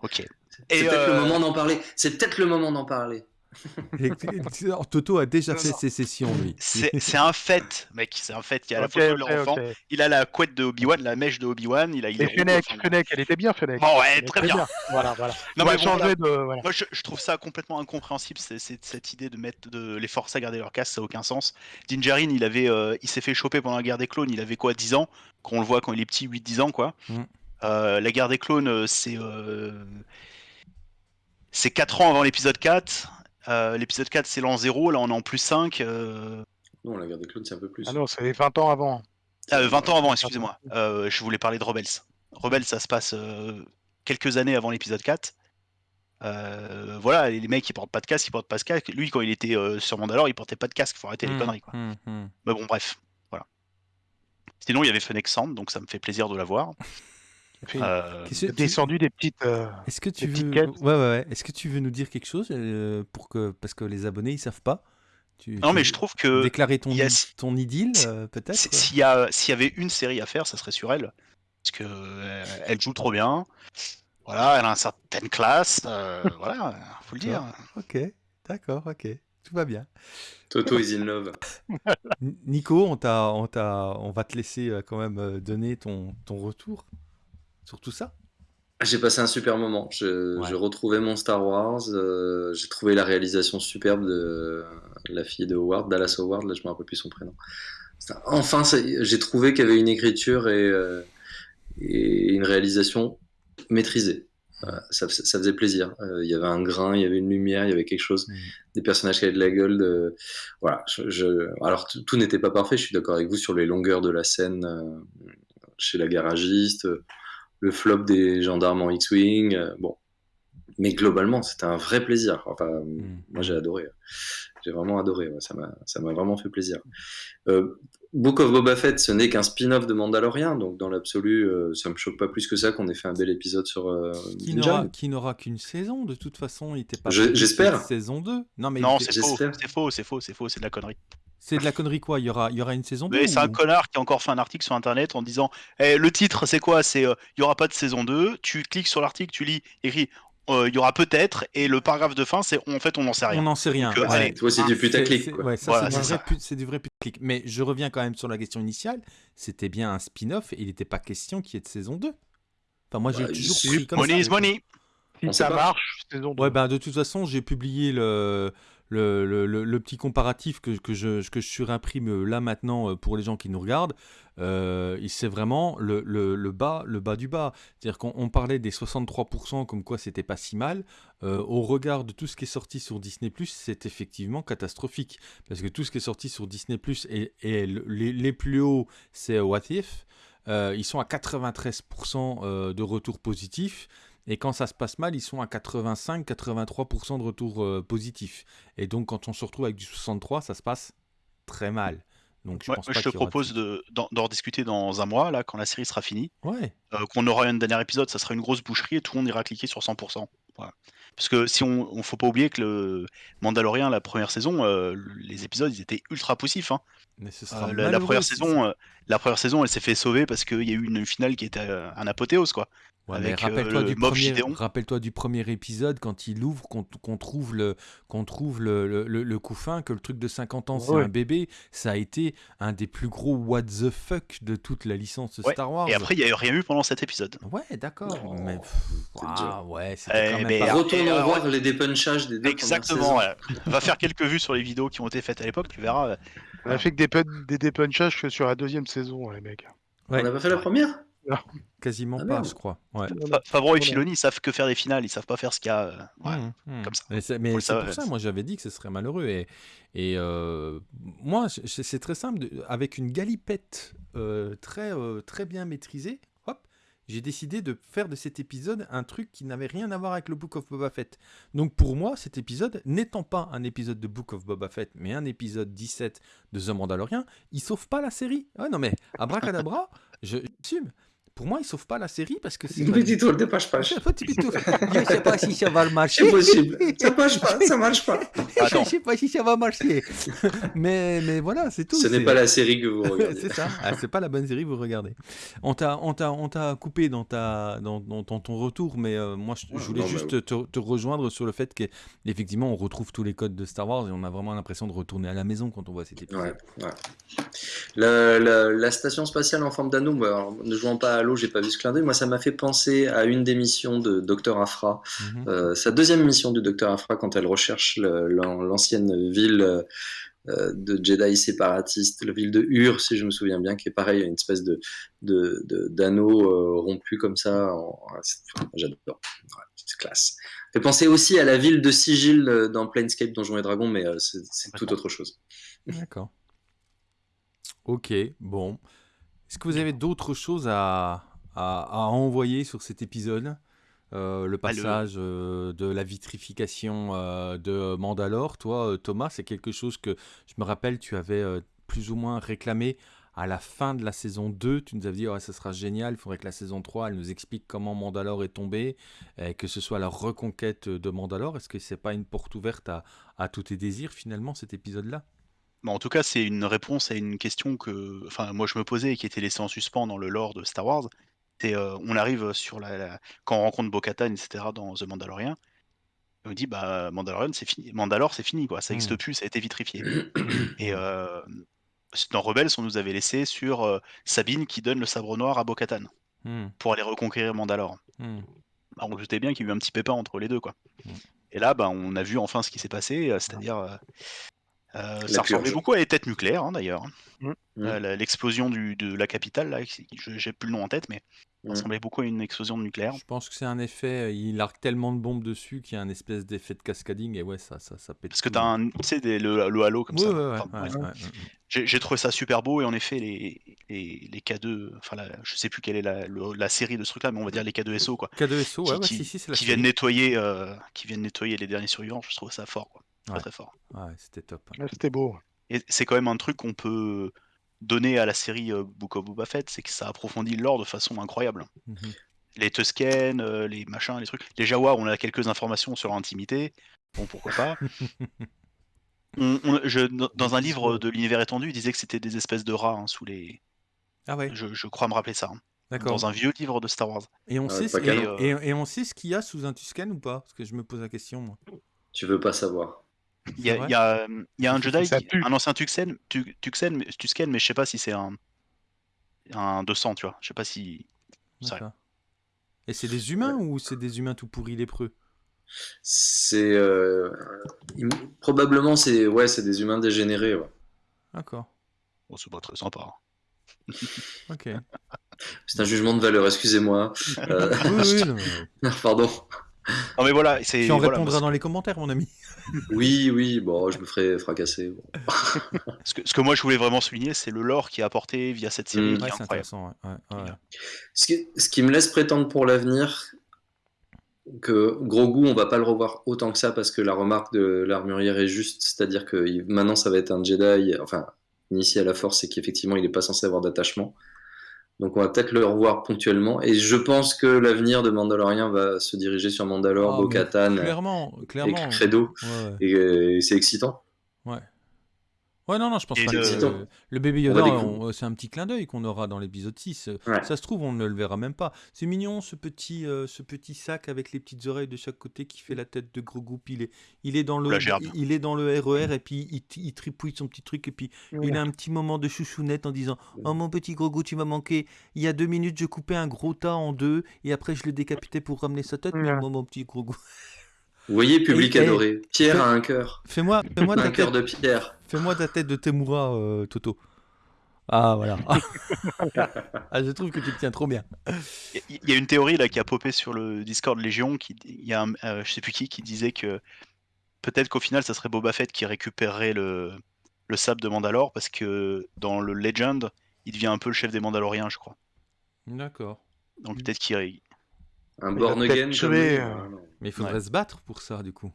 Ok. C'est Et, peut-être euh, le moment d'en parler. C'est peut-être le moment d'en parler. *laughs* Et- alors, Toto a déjà Non, fait non. ses sessions, lui. C'est, un fait, mec. C'est un fait. Il y a la photo de ok, leur enfant. ok. Il a la couette de Obi-Wan, la mèche de Obi-Wan. Il a. Il Et Fennec, enfin, Fennec, elle était bien, Fennec. Bon, ouais, Elle très bien. Voilà, voilà. Non, on va mais bon, changer voilà. de. Voilà. Moi, je, je trouve ça complètement incompréhensible, c'est- cette idée de mettre de les forcer à garder leur casque, ça n'a aucun sens. Dinjarin, il avait, euh, il s'est fait choper pendant la guerre des clones, il avait quoi, 10 ans? Quand on le voit quand il est petit, 8-10 ans, quoi. Mm. Euh, la guerre des clones, euh, c'est euh, c'est 4 ans avant l'épisode 4. Euh, l'épisode 4, c'est l'an 0, là on est en plus 5. euh, Non, la guerre des clones, c'est un peu plus. Ah non, c'est 20 ans avant. ah, 20 ans avant, excusez-moi. Euh, je voulais parler de Rebels. Rebels, ça se passe euh, quelques années avant l'épisode 4. Euh, voilà, les mecs ils portent pas de casque, ils portent pas de casque. Lui, quand il était euh, sur Mandalore, il portait pas de casque. Faut arrêter les Hmm, conneries, quoi. hmm, hmm. Mais bon, bref, voilà. Sinon, il y avait Fennec Sand, donc ça me fait plaisir de la voir. Euh, tu- Descendu des petites. euh, Est-ce que tu veux, ouais, ouais, ouais. Est-ce que tu veux nous dire quelque chose euh, pour que parce que les abonnés ils savent pas. Tu, Non, tu mais je trouve que déclarer ton a- idylle euh, peut-être. s'il y, a- s'il y avait une série à faire, ça serait sur elle. Parce que euh, elle joue trop bien. Voilà, elle a une certaine classe. euh, *laughs* voilà, faut le dire. Ok, d'accord, ok, tout va bien. Toto is in love. Nico, on t'a, on t'a, on va te laisser quand même donner ton, ton retour sur tout ça. J'ai passé un super moment. Je, Ouais. je retrouvais mon Star Wars. euh, j'ai trouvé la réalisation superbe de la fille de Howard, Dallas Howard. Là, je me rappelle plus son prénom. Enfin, j'ai trouvé qu'il y avait une écriture et, euh, et une réalisation maîtrisée. Voilà, ça, fais- ça faisait plaisir. Euh, Il y avait un grain, il y avait une lumière, il y avait quelque chose. Mhm. Des personnages qui avaient de la gueule. De... Voilà. Je, je- Alors, tout tout n'était pas parfait. Je suis d'accord avec vous sur les longueurs de la scène euh, chez la garagiste le flop des gendarmes en X-Wing. euh, bon. Mais globalement, c'était un vrai plaisir. Enfin, moi, j'ai adoré. J'ai vraiment adoré. ouais, ça m'a ça m'a vraiment fait plaisir. Euh, Book of Boba Fett, ce n'est qu'un spin-off de Mandalorian. Donc, dans l'absolu, euh, ça me choque pas plus que ça qu'on ait fait un bel épisode sur euh, Qui n'aura, Djarin. qui n'aura qu'une saison de toute façon. Il était pas. J'espère. Saison 2. Non mais Non, c'est faux, c'est faux, c'est faux, c'est faux, c'est de la connerie. C'est de la connerie quoi. Il y aura, il y aura une saison 2. Mais c'est un connard qui a encore fait un article sur internet en disant Eh, le titre c'est quoi? C'est euh, il y aura pas de saison 2. Tu cliques sur l'article, tu lis écrit euh, il y aura peut-être et le paragraphe de fin c'est en fait on n'en sait On rien. n'en sait rien. Donc, euh, ouais. allez. C'est du putaclic, C'est- quoi. Ouais, ça, Voilà, c'est, du vrai putaclic. Mais je reviens quand même sur la question initiale. C'était bien un spin-off et il n'était pas question qu'il y ait de saison 2. Enfin, moi, j'ai Bah, toujours pris comme Money ça. is money. Si On ça marche, saison 2. Ouais, ben, de toute façon, j'ai publié le, le, petit comparatif que, je, surimprime là maintenant euh, pour les gens qui nous regardent. Euh, c'est vraiment le, bas, le bas du bas. C'est-à-dire qu'on on parlait des 63% comme quoi c'était pas si mal. Euh, au regard de tout ce qui est sorti sur Disney+, c'est effectivement catastrophique. Parce que tout ce qui est sorti sur Disney+, et, et le- les, plus hauts, c'est What If. Euh, ils sont à 93% euh, de retours positifs. Et quand ça se passe mal, ils sont à 85-83% de retours euh, positifs. Et donc, quand on se retrouve avec du 63, ça se passe très mal. Donc, je Ouais, pense je pas te propose de- d'en d'en rediscuter dans un mois là quand la série sera finie. Ouais. euh, qu'on aura un dernier épisode, ça sera une grosse boucherie et tout le monde ira cliquer sur 100%. Voilà. Parce que si on, on faut pas oublier que le Mandalorian, la première saison, euh, les épisodes ils étaient ultra poussifs. hein. Mais ce Euh, sera la, première saison, euh, la première saison, elle s'est fait sauver parce qu'il y a eu une finale qui était un apothéose quoi. Ouais, euh, rappelle-toi le du, premier, Gideon. rappelle-toi du premier épisode quand il ouvre, qu'on qu'on trouve, le, qu'on trouve le, le, le- le couffin, que le truc de 50 ans c'est Ouais. un bébé. Ça a été un des plus gros what the fuck de toute la licence Ouais, Star Wars. Et après, il n'y a eu rien eu pendant cet épisode. Ouais, d'accord. Oh, mais pff, c'est ah, ouais, c'était Eh, quand même pas- euh, voir les dépunchages des deux Exactement. ouais. Va faire quelques vues sur les vidéos qui ont été faites à l'époque, tu verras. euh, On a fait que des, des dépunchages que sur la deuxième saison, les mecs. Ouais. On n'a pas fait la première? Quasiment Ah, pas, je crois. Ouais. Fa- Favreau et. Filoni, ils savent que faire des finales, ils savent pas faire ce qu'il y a. euh, ouais. Mmh, mmh. comme ça. Mais c'est pour ça, moi j'avais dit que ce serait malheureux. Et, et euh, moi, c'est très simple. de- avec une galipette euh, très, euh, très bien maîtrisée, hop, j'ai décidé de faire de cet épisode un truc qui n'avait rien à voir avec le Book of Boba Fett. Donc pour moi, cet épisode, n'étant pas un épisode de Book of Boba Fett, mais un épisode 17 de The Mandalorian, il sauve pas la série. Ah non mais, *laughs* abracadabra, je j'assume. Pour moi, il sauve pas la série parce que c'est... pas- Petit tour, tu peux tout- je sais pas si ça va le marcher. C'est possible. Ça marche pas, ça marche pas. Attends. Je sais pas si ça va marcher. mais, mais voilà, c'est tout. Ce n'est pas la série que vous regardez. *laughs* c'est ça. Ah, c'est pas la bonne série que vous regardez. On t'a, on t'a, on t'a coupé dans, ta, dans, dans, dans ton retour, mais euh, moi, je, voulais non, juste bah te, te rejoindre sur le fait qu'effectivement, on retrouve tous les codes de Star Wars et on a vraiment l'impression de retourner à la maison quand on voit cet épisode. Ouais, ouais. La, la- la station spatiale en forme d'anneau, bah, ne jouant pas à l'eau, j'ai pas vu ce clin d'œil. Moi, ça m'a fait penser à une des missions de Dr. Afra. Mhm. Euh, sa deuxième mission du Dr. Afra, quand elle recherche l'ancienne ville euh, de Jedi séparatiste, la ville de Ur, si je me souviens bien, qui est pareil, une espèce de de- de- d'anneau euh, rompu comme ça. en- J'adore. Ouais, c'est classe. Fait penser aussi à la ville de Sigil dans Planescape Donjons et Dragons, mais c'est tout autre chose. D'accord. Ok, bon. Est-ce que vous avez d'autres choses à, à, à envoyer sur cet épisode Euh, le Bah, le- passage euh, de la vitrification euh, de Mandalore, toi, Thomas, c'est quelque chose que je me rappelle, tu avais plus ou moins réclamé à la fin de la saison 2, tu nous avais dit ça sera génial, il faudrait que la saison 3 elle nous explique comment Mandalore est tombé, et que ce soit la reconquête de Mandalore. Est-ce que c'est pas une porte ouverte à, à tous tes désirs finalement cet épisode-là? Bah, en tout cas, c'est une réponse à une question que, enfin, moi je me posais et qui était laissée en suspens dans le lore de Star Wars. C'est, euh, on arrive sur la, la- quand on rencontre Bo-Katan, etc. dans The Mandalorian. On dit bah Mandalorian c'est fini, Mandalore c'est fini quoi, ça n'existe Hmm. plus, ça a été vitrifié. *clears throat* Et euh, dans Rebels, on nous avait laissé sur euh, Sabine qui donne le sabre noir à Bo-Katan Hmm, pour aller reconquérir Mandalore. hmm. Bah, on doutait bien qu'il y a eu un petit pépin entre les deux quoi. Mm. Et là, bah, on a vu enfin ce qui s'est passé, euh, c'est-à-dire euh, euh, ça ressemblait beaucoup à les têtes nucléaires hein, d'ailleurs. Mm. Euh, la- L'explosion du- de la capitale, là, j'ai plus le nom en tête, mais ça Mm. ressemblait beaucoup à une explosion nucléaire. Je pense que c'est un effet, euh, il arque tellement de bombes dessus qu'il y a un espèce d'effet de cascading et ouais, ça, ça, ça pète. Parce que tout. tu as un, tu sais, des- le, le halo comme Ouais, ça. ouais, ouais, Enfin, ouais, bref. ouais, ouais. J'ai trouvé ça super beau et en effet, les, les, les K2, enfin, la- je sais plus quelle est la, le- la série de ce truc-là, mais on va dire les K2SO, quoi. K2SO, ouais, qui, ouais, qui- si, si, c'est la qui série. viennent nettoyer, euh, qui viennent nettoyer les derniers survivants. Je trouve ça fort, quoi. Très Ouais. très fort. Ouais, c'était top. Ouais, C'était beau. Et c'est quand même un truc qu'on peut donner à la série euh, Book of Boba Fett, c'est que ça approfondit le lore de façon incroyable. Mhm. Les Tusken, euh, les machins, les trucs. Les Jawa, on a quelques informations sur leur intimité. Bon, pourquoi pas. *laughs* On- on- je- dans- un livre de l'univers étendu, il disait que c'était des espèces de rats hein, sous les. Ah ouais, Je, je crois me rappeler ça. hein. d'accord. Dans un vieux livre de Star Wars. Et on, Ah, sait, ce- et- et on sait ce qu'il y a sous un Tusken ou pas? Parce que je me pose la question, moi. Tu veux pas savoir. Il y a, vrai il y a, euh, il y a un Jedi, qui- un ancien Tuxen, Tu- Tuxen, mais- Tusken, mais je sais pas si c'est un, un 200, tu vois. Je sais pas si. Et c'est des humains ou c'est des humains tout pourris lépreux? C'est euh, probablement c'est ouais, c'est des humains dégénérés. ouais. D'accord. Bon, c'est pas très sympa. hein. *laughs* Ok. C'est un jugement de valeur. Excusez-moi. Euh, oui, oui, non, mais- *laughs* pardon. Non, mais voilà, c'est. Tu en voilà, répondras dans les commentaires, mon ami. Oui, oui. Bon, je me ferai fracasser. bon. *laughs* Ce que, ce que moi je voulais vraiment souligner, c'est le lore qui est apporté via cette série Mm. qui Ouais, est c'est incroyable. intéressant. ouais, ouais, ouais. Ce qui, ce qui me laisse prétendre pour l'avenir que Grogu, on va pas le revoir autant que ça parce que la remarque de l'armurière est juste, c'est-à-dire que il- maintenant ça va être un Jedi, enfin initié à la Force et qu'effectivement il est pas censé avoir d'attachement. Donc on va peut-être le revoir ponctuellement et je pense que l'avenir de Mandalorian va se diriger sur Mandalore, Ah, Bo-Katan Clairement, et. Credo Ouais, ouais. et, euh, et c'est excitant. Ouais. Non, non, je pense Et pas le- que le bébé Yoda, c'est un petit clin d'œil qu'on aura dans l'épisode 6. Euh, Ouais. Ça se trouve, on ne le verra même pas. C'est mignon, ce petit, euh, ce petit sac avec les petites oreilles de chaque côté qui fait la tête de Grogu. Puis il est, il est dans le, il- il est dans le RER et puis il, il tripouille son petit truc et puis il a un petit moment de chouchounette en disant Oh mon petit Grogu, tu m'as manqué. Il y a deux minutes, je coupais un gros tas en deux et après je le décapitais pour ramener sa tête. Mais Ouais. moi, mon petit Grogu. *laughs* Vous voyez, public Et- et- adoré. Pierre Fais- a un cœur, Fais-moi, fais-moi ta un cœur tête, de pierre. fais-moi ta tête de Temura, euh, Toto. Ah voilà. *laughs* ah, je trouve que tu te tiens trop bien. Il y a une théorie là qui a popé sur le Discord Légion, qui, il y a un, euh, je sais plus qui, qui disait que peut-être qu'au final ça serait Boba Fett qui récupérerait le, le sable de Mandalore parce que dans le Legend, il devient un peu le chef des Mandaloriens, je crois. D'accord. Donc peut-être qu'il Un born again tué, euh. Mais il faudrait se battre pour ça, du coup.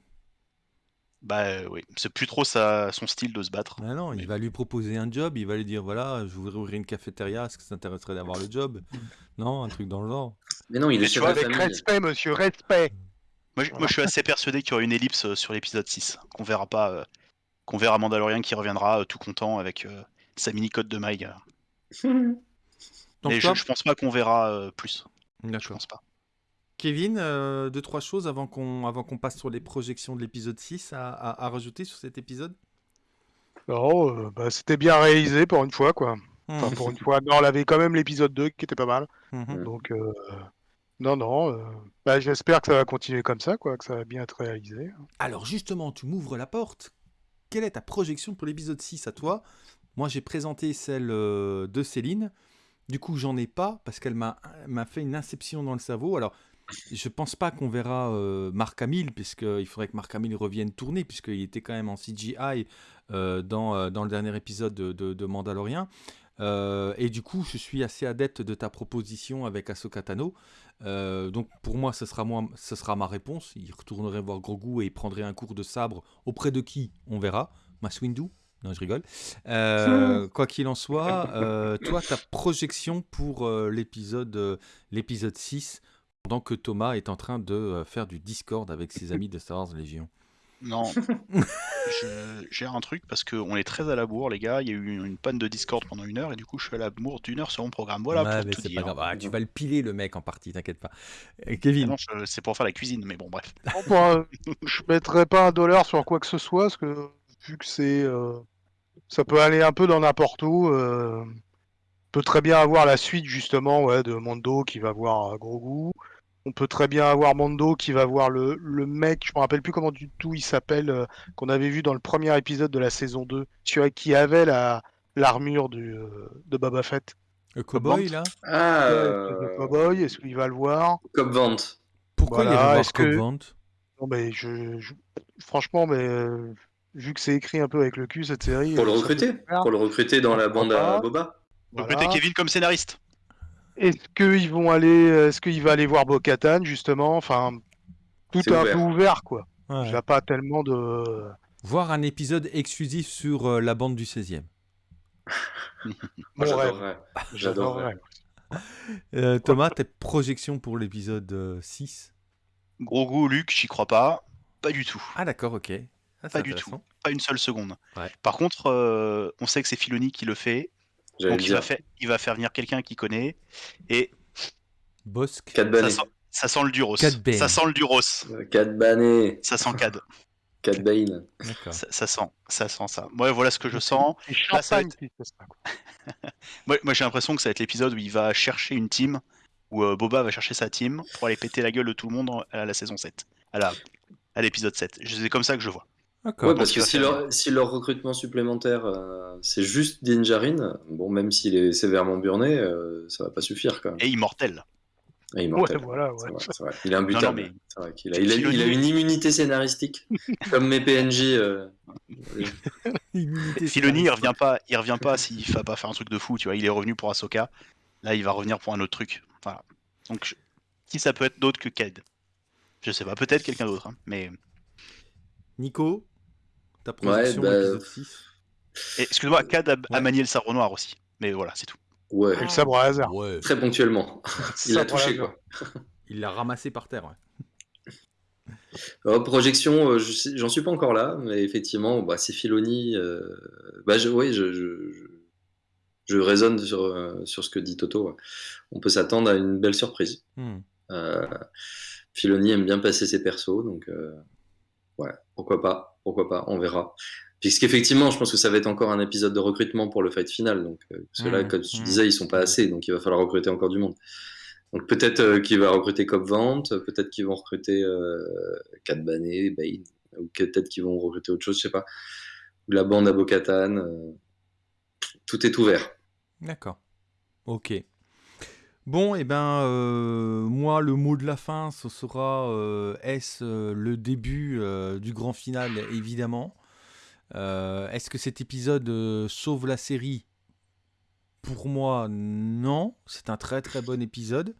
bah euh, oui, c'est plus trop sa, son style de se battre. Ah non, il va lui proposer un job, il va lui dire voilà, je voudrais ouvrir une cafétéria, est-ce que ça t'intéresserait d'avoir le job? *laughs* Non, un truc dans le genre. Mais non, il Mais est tu vois, Avec famille. respect, monsieur, respect. Moi, je- moi, je suis assez persuadé qu'il y aura une ellipse euh, sur l'épisode 6, qu'on verra pas, euh, qu'on verra Mandalorian qui reviendra euh, tout content avec euh, sa mini code de maille. *laughs* Donc Mais toi, je, je pense pas qu'on verra euh, plus. Je pense pas. Kevin, euh, deux, trois choses avant qu'on avant qu'on passe sur les projections de l'épisode 6 à, à- à rajouter sur cet épisode? Non, euh, bah, c'était bien réalisé pour une fois, quoi. Enfin, Mhm. pour une fois. Non, on avait quand même l'épisode 2 qui était pas mal. Mhm. Donc, euh, non, non. euh, bah, J'espère que ça va continuer comme ça, quoi, que ça va bien être réalisé. Alors justement, tu m'ouvres la porte. Quelle est ta projection pour l'épisode 6 à toi? Moi, j'ai présenté celle de Céline. Du coup, j'en ai pas parce qu'elle m'a m'a fait une inception dans le cerveau. Alors, je pense pas qu'on verra euh, Marc Hamill, puisqu'il faudrait que Marc Hamill revienne tourner, puisqu'il était quand même en CGI euh, dans, euh, dans le dernier épisode de, de, de Mandalorian. Euh, et du coup, je suis assez adepte de ta proposition avec Ahsoka Tano. Euh, donc pour moi, ce sera, moi, ce sera ma réponse. Il retournerait voir Grogu et il prendrait un cours de sabre auprès de qui? On verra. Mace Windu? Non, je rigole. Euh, *laughs* quoi qu'il en soit, toi, ta projection pour l'épisode l'épisode 6, pendant que Thomas est en train de euh, faire du Discord avec ses amis de Star Wars Légion. Non. *laughs* Je- J'ai un truc parce qu'on est très à la bourre, les gars. Il y a eu une panne de Discord pendant une heure et du coup, je suis à la bourre d'une heure sur mon programme. Voilà Ouais, pour mais tout dire. pas grave. Ah, tu vas le piler, le mec, en partie, t'inquiète pas. Ah Kevin, non, je- c'est pour faire la cuisine, mais bon, bref. Un- je mettrais pas un dollar sur quoi que ce soit, parce que vu que c'est, euh, ça peut aller un peu dans n'importe où. euh, on peut très bien avoir la suite justement, ouais, de Mondo qui va voir euh, Grogu. On peut très bien avoir Mondo qui va voir le, le mec, je me rappelle plus comment du tout il s'appelle, euh, qu'on avait vu dans le premier épisode de la saison 2, celui qui avait la l'armure euh, de Boba Fett. le cowboy, là Ah, Ouais, euh, le cowboy, est-ce qu'il va le voir? Cop Vente. Pourquoi il irait voir est-ce que- Cobb Vanth Non, mais je, je- franchement, mais euh, vu que c'est écrit un peu avec le cul cette série. Pour le ça recruter. Pour le recruter dans la bande à. Boba. Voilà. mettez Kevin comme scénariste. Est-ce qu'ils vont aller, est-ce qu'il va aller voir Bo-Katan justement? Enfin, tout est un ouvert. peu ouvert quoi. Ouais. Il n'y a pas tellement de. Voir un épisode exclusif sur euh, la bande du 16e. *laughs* Moi, Mon rêve. j'adorerais. J'adorerais. Euh, Thomas, tes projections pour l'épisode euh, 6 Grogu, Luke, j'y crois pas. Pas du tout. Ah d'accord, ok. Ah, Pas du intéressant. Pas une seule seconde. Ouais. Par contre, euh, on sait que c'est Filoni qui le fait. Donc il va, faire, il va faire venir quelqu'un qui connaît. Et Bosque. Ça sent, ça sent le Duros. Ça sent le Duros. Cad Bane. Ça sent Cad. Cad Bane. D'accord. Ça, ça sent, ça sent ça. Moi, voilà ce que je sens. Là, ça être-. *laughs* Moi, moi, j'ai l'impression que ça va être l'épisode où il va chercher une team, où euh, Boba va chercher sa team pour aller péter la gueule de tout le monde à la saison 7. À la- à l'épisode 7. C'est comme ça que je vois. D'accord. Ouais, parce que si leur, si leur recrutement supplémentaire, euh, c'est juste Dinjarin, bon, même s'il est sévèrement burné, euh, ça va pas suffire quand même. Et immortel. Il est Ouais, mortel. voilà, ouais. vrai. Il est imbutable. Non, non, mais- C'est vrai qu'il a, il a, il a une immunité scénaristique, *laughs* comme mes PNJ. euh, *laughs* Filoni, il revient pas, il revient pas s'il va pas faire un truc de fou, tu vois. Il est revenu pour Ahsoka. Là, il va revenir pour un autre truc. Voilà. Donc, je- qui ça peut être d'autre que Cad Je sais pas, peut-être quelqu'un d'autre. hein, Mais Nico, ta projection bah, épisode 6 Et, excuse-moi, Cad a, a Ouais. manié le sabre noir aussi. Mais voilà, c'est tout. Ouais, Et le sabre à. Ouais. très ponctuellement. *laughs* Il l'a touché, quoi. *laughs* Il l'a ramassé par terre, ouais. Alors, *laughs* projection, euh, j'en suis pas encore là, mais effectivement, bah, c'est Filoni. euh, bah, je, oui, je, je, je, je raisonne sur, euh, sur ce que dit Toto. ouais. On peut s'attendre à une belle surprise. Hmm. Euh, Filoni aime bien passer ses persos, donc euh, ouais, pourquoi pas, pourquoi pas, on verra. Puisqu'effectivement, je pense que ça va être encore un épisode de recrutement pour le fight final, donc euh, parce que là, Mhm, comme tu mhm. disais, ils sont pas assez, donc il va falloir recruter encore du monde. Donc peut-être euh, qu'il va recruter Cop Vente, peut-être qu'ils vont recruter euh, Cad Bane, Bane, ou peut-être qu'ils vont recruter autre chose, je sais pas. Ou la bande à Bo-Katan, euh, tout est ouvert. D'accord. Ok. Bon, et ben, euh, moi, le mot de la fin, ce sera euh, est-ce euh, le début du grand final, évidemment. Est-ce que cet épisode sauve la série? Pour moi, non. C'est un très très bon épisode.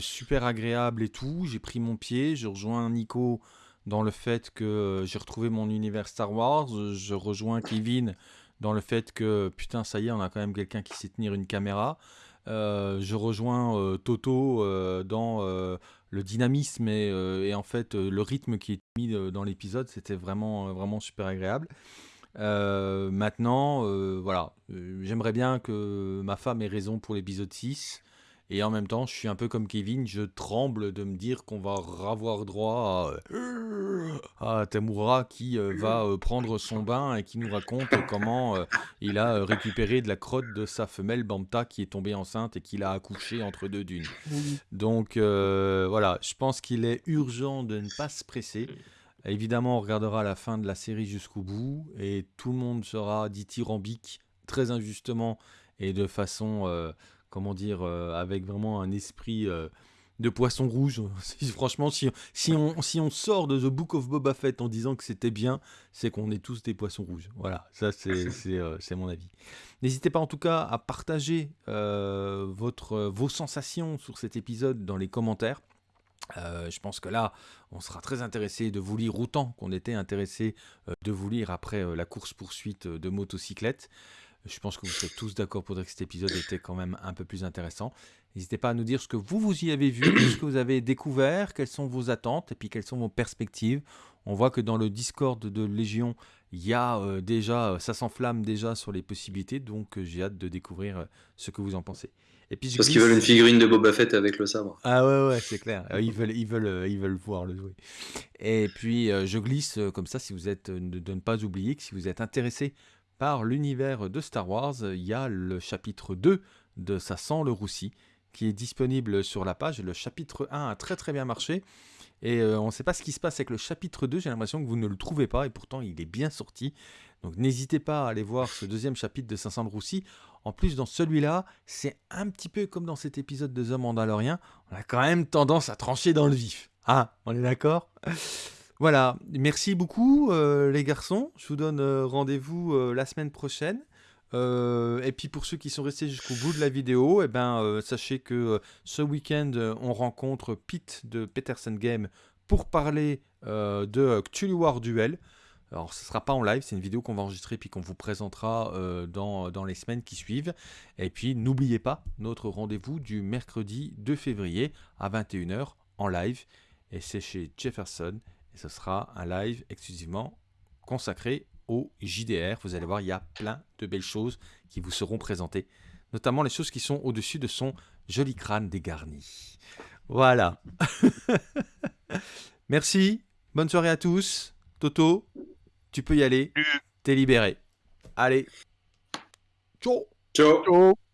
Super agréable et tout. J'ai pris mon pied. Je rejoins Nico dans le fait que j'ai retrouvé mon univers Star Wars. Je rejoins Kevin dans le fait que putain, ça y est, on a quand même quelqu'un qui sait tenir une caméra. Euh, je rejoins euh, Toto euh, dans le dynamisme et, en fait le rythme qui est mis dans l'épisode, c'était vraiment, vraiment super agréable. Maintenant, voilà, j'aimerais bien que ma femme ait raison pour l'épisode 6. Et en même temps, je suis un peu comme Kevin, je tremble de me dire qu'on va avoir droit à, à Tamura qui euh, va euh, prendre son bain et qui nous raconte comment euh, il a euh, récupéré de la crotte de sa femelle Bamta qui est tombée enceinte et qu'il a accouché entre deux dunes. Donc euh, voilà, je pense qu'il est urgent de ne pas se presser. Évidemment, on regardera la fin de la série jusqu'au bout et tout le monde sera dithyrambique, très injustement et de façon, euh, comment dire, euh, avec vraiment un esprit euh, de poisson rouge. *laughs* Franchement, si, si, on, si on sort de The Book of Boba Fett en disant que c'était bien, c'est qu'on est tous des poissons rouges. Voilà, ça c'est *laughs* euh, mon avis. N'hésitez pas en tout cas à partager euh, votre, vos sensations sur cet épisode dans les commentaires. Euh, je pense que là, on sera très intéressé de vous lire autant qu'on était intéressé de vous lire après la course-poursuite de motocyclette. Je pense que vous serez tous d'accord pour dire que cet épisode était quand même un peu plus intéressant. N'hésitez pas à nous dire ce que vous, vous y avez vu, *coughs* ce que vous avez découvert, quelles sont vos attentes et puis quelles sont vos perspectives. On voit que dans le Discord de Légion, il y a déjà, ça s'enflamme déjà sur les possibilités, donc j'ai hâte de découvrir ce que vous en pensez. Parce qu'ils veulent une figurine de Boba Fett avec le sabre. Ah ouais, ouais, c'est clair. Euh, ils veulent, ils, veulent, euh, ils veulent voir le jouer. Et puis, euh, je glisse comme ça, si vous êtes, de ne pas oublier que si vous êtes intéressé par l'univers de Star Wars, il y a le chapitre 2 de Ça sent le roussi qui est disponible sur la page. Le chapitre 1 a très très bien marché. Et on ne sait pas ce qui se passe avec le chapitre 2, j'ai l'impression que vous ne le trouvez pas, et pourtant il est bien sorti. Donc n'hésitez pas à aller voir ce deuxième chapitre de 500 de Roussi. En plus, dans celui-là, c'est un petit peu comme dans cet épisode de The Mandalorian. On a quand même tendance à trancher dans le vif. Ah, on est d'accord? Voilà, merci beaucoup euh, les garçons. Je vous donne euh, rendez-vous euh, la semaine prochaine. et puis pour ceux qui sont restés jusqu'au bout de la vidéo, eh ben, sachez que ce week-end, on rencontre Pete de Peterson Game pour parler de Cthulhu War Duel. Alors, ce ne sera pas en live, c'est une vidéo qu'on va enregistrer puis qu'on vous présentera dans, dans, les semaines qui suivent. Et puis, n'oubliez pas notre rendez-vous du mercredi 2 février à 21h en live. Et c'est chez Jefferson. Et ce sera un live exclusivement consacré au JDR. Vous allez voir, il y a plein de belles choses qui vous seront présentées. Notamment les choses qui sont au-dessus de son joli crâne dégarni. Voilà. *laughs* Merci. Bonne soirée à tous. Toto, tu peux y aller. T'es libéré. Allez. Ciao. Ciao. Ciao.